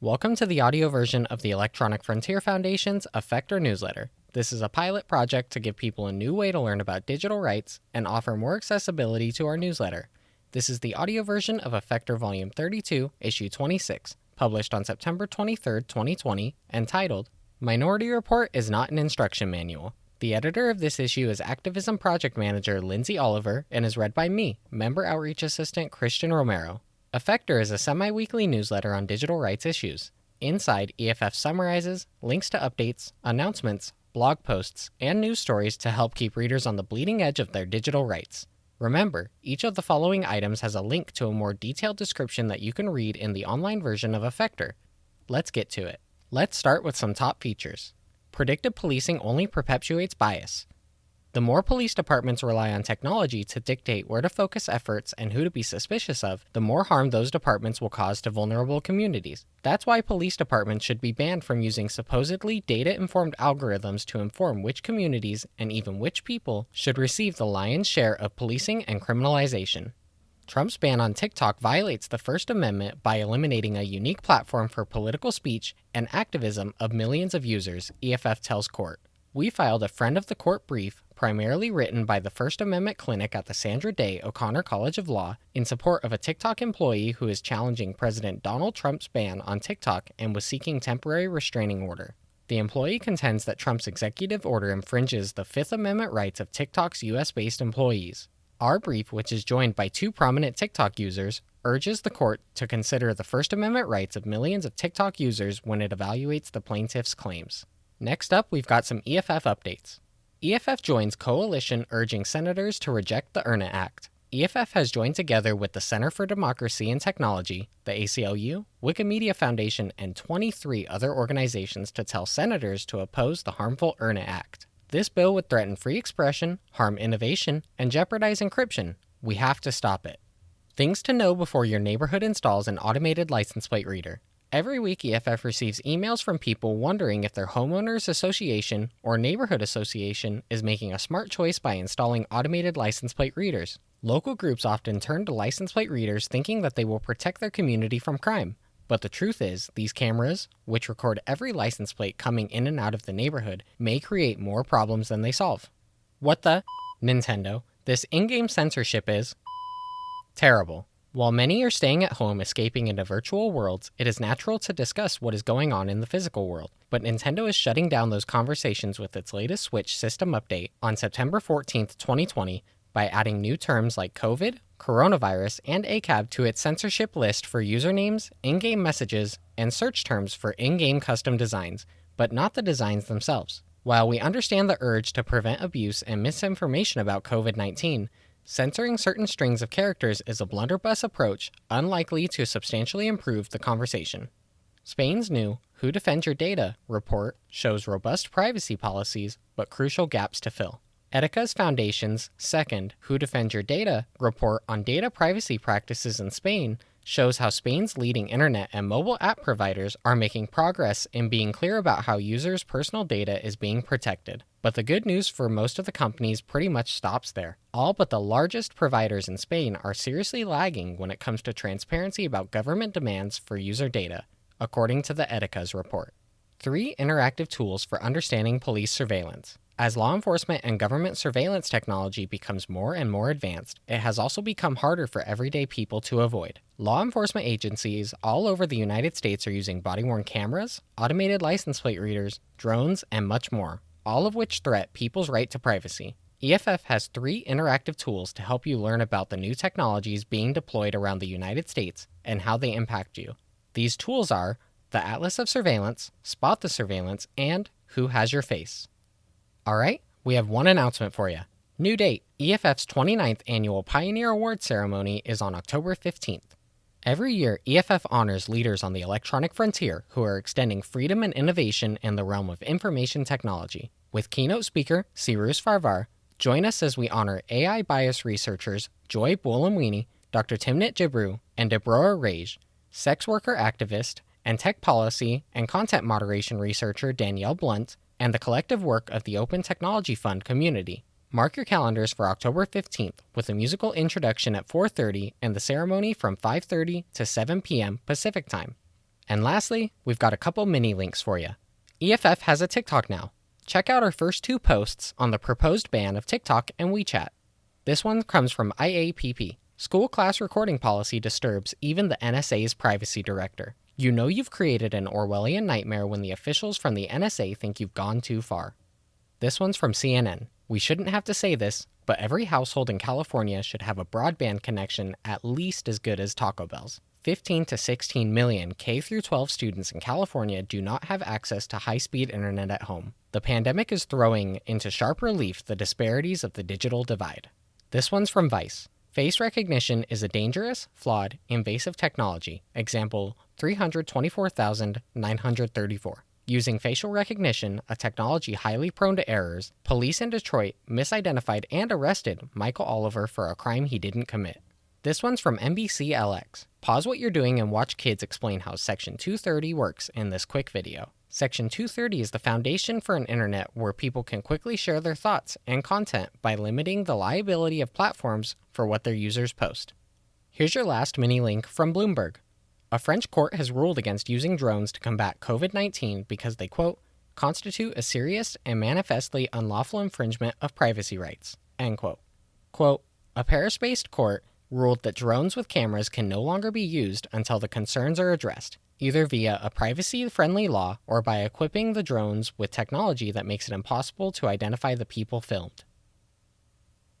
Welcome to the audio version of the Electronic Frontier Foundation's Effector newsletter. This is a pilot project to give people a new way to learn about digital rights and offer more accessibility to our newsletter. This is the audio version of Effector Volume 32, Issue 26, published on September 23, 2020, and titled Minority Report is not an instruction manual. The editor of this issue is Activism Project Manager Lindsay Oliver and is read by me, Member Outreach Assistant Christian Romero. Effector is a semi weekly newsletter on digital rights issues. Inside, EFF summarizes, links to updates, announcements, blog posts, and news stories to help keep readers on the bleeding edge of their digital rights. Remember, each of the following items has a link to a more detailed description that you can read in the online version of Effector. Let's get to it. Let's start with some top features. Predictive policing only perpetuates bias. The more police departments rely on technology to dictate where to focus efforts and who to be suspicious of, the more harm those departments will cause to vulnerable communities. That's why police departments should be banned from using supposedly data informed algorithms to inform which communities and even which people should receive the lion's share of policing and criminalization. Trump's ban on TikTok violates the First Amendment by eliminating a unique platform for political speech and activism of millions of users, EFF tells court. We filed a friend of the court brief, primarily written by the First Amendment Clinic at the Sandra Day O'Connor College of Law, in support of a TikTok employee who is challenging President Donald Trump's ban on TikTok and was seeking temporary restraining order. The employee contends that Trump's executive order infringes the Fifth Amendment rights of TikTok's US based employees. Our brief, which is joined by two prominent TikTok users, urges the court to consider the First Amendment rights of millions of TikTok users when it evaluates the plaintiff's claims. Next up, we've got some EFF updates. EFF joins coalition urging senators to reject the EARN IT Act. EFF has joined together with the Center for Democracy and Technology, the ACLU, Wikimedia Foundation, and 23 other organizations to tell senators to oppose the harmful EARN IT Act. This bill would threaten free expression, harm innovation, and jeopardize encryption. We have to stop it. Things to know before your neighborhood installs an automated license plate reader. Every week, EFF receives emails from people wondering if their homeowners association or neighborhood association is making a smart choice by installing automated license plate readers. Local groups often turn to license plate readers thinking that they will protect their community from crime. But the truth is, these cameras, which record every license plate coming in and out of the neighborhood, may create more problems than they solve. What the? Nintendo. This in game censorship is terrible. While many are staying at home escaping into virtual worlds, it is natural to discuss what is going on in the physical world. But Nintendo is shutting down those conversations with its latest Switch system update on September 14, 2020, by adding new terms like COVID, coronavirus, and ACAB to its censorship list for usernames, in game messages, and search terms for in game custom designs, but not the designs themselves. While we understand the urge to prevent abuse and misinformation about COVID 19, Censoring certain strings of characters is a blunderbuss approach unlikely to substantially improve the conversation. Spain's new Who Defends Your Data report shows robust privacy policies but crucial gaps to fill. Eticas Foundation's second Who Defends Your Data report on data privacy practices in Spain shows how Spain's leading internet and mobile app providers are making progress in being clear about how users' personal data is being protected. But the good news for most of the companies pretty much stops there. All but the largest providers in Spain are seriously lagging when it comes to transparency about government demands for user data, according to the Eticas report. Three interactive tools for understanding police surveillance. As law enforcement and government surveillance technology becomes more and more advanced, it has also become harder for everyday people to avoid. Law enforcement agencies all over the United States are using body worn cameras, automated license plate readers, drones, and much more, all of which threat people's right to privacy. EFF has three interactive tools to help you learn about the new technologies being deployed around the United States and how they impact you. These tools are the Atlas of Surveillance, Spot the Surveillance, and Who Has Your Face. All right, we have one announcement for you. New date EFF's 29th annual Pioneer Award ceremony is on October 15th. Every year, EFF honors leaders on the electronic frontier who are extending freedom and innovation in the realm of information technology. With keynote speaker Cyrus Farivar, join us as we honor AI bias researchers Joy Buolamwini, Dr. Timnit Gebru, and Deborah Raji, sex worker activist, and tech policy and content moderation researcher Danielle Blunt, and the collective work of the Open Technology Fund community. Mark your calendars for October 15th with a musical introduction at 4:30 and the ceremony from 5:30 to 7 p.m. Pacific Time. And lastly, we've got a couple mini links for you. EFF has a TikTok now. Check out our first two posts on the proposed ban of TikTok and WeChat. This one comes from IAPP. School class recording policy disturbs even the NSA's privacy director. You know you've created an Orwellian nightmare when the officials from the NSA think you've gone too far. This one's from CNN. We shouldn't have to say this, but every household in California should have a broadband connection at least as good as Taco Bell's. 15 to 16 million K 12 students in California do not have access to high-speed internet at home. The pandemic is throwing into sharp relief the disparities of the digital divide. This one's from Vice. Face recognition is a dangerous, flawed, invasive technology. Example 324,934. Using facial recognition, a technology highly prone to errors, police in Detroit misidentified and arrested Michael Oliver for a crime he didn't commit. This one's from NBC LX. Pause what you're doing and watch kids explain how Section 230 works in this quick video. Section 230 is the foundation for an internet where people can quickly share their thoughts and content by limiting the liability of platforms for what their users post. Here's your last mini link from Bloomberg. A French court has ruled against using drones to combat COVID 19 because they, quote, constitute a serious and manifestly unlawful infringement of privacy rights, end quote. Quote, a Paris based court ruled that drones with cameras can no longer be used until the concerns are addressed, either via a privacy friendly law or by equipping the drones with technology that makes it impossible to identify the people filmed.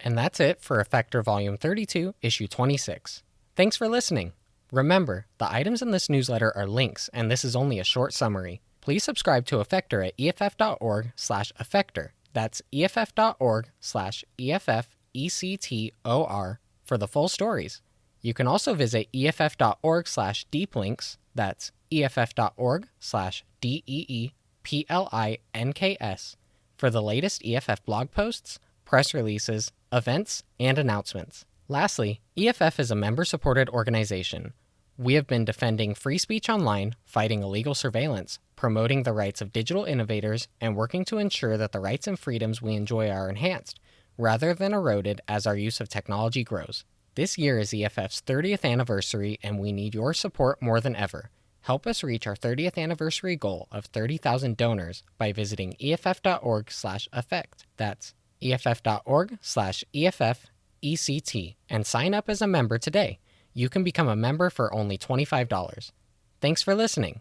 And that's it for Effector Volume 32, Issue 26. Thanks for listening. Remember, the items in this newsletter are links, and this is only a short summary. Please subscribe to Effector at eff.org slash effector. That's eff.org slash E-F-F-E-C-T-O-R for the full stories. You can also visit eff.org slash deeplinks. That's eff.org slash D-E-E-P-L-I-N-K-S for the latest EFF blog posts, press releases, events, and announcements. Lastly, EFF is a member supported organization. We have been defending free speech online, fighting illegal surveillance, promoting the rights of digital innovators, and working to ensure that the rights and freedoms we enjoy are enhanced, rather than eroded as our use of technology grows. This year is EFF's 30th anniversary, and we need your support more than ever. Help us reach our 30th anniversary goal of 30,000 donors by visiting eff.org/effect. That's eff.org/eff ECT and sign up as a member today. You can become a member for only $25. Thanks for listening.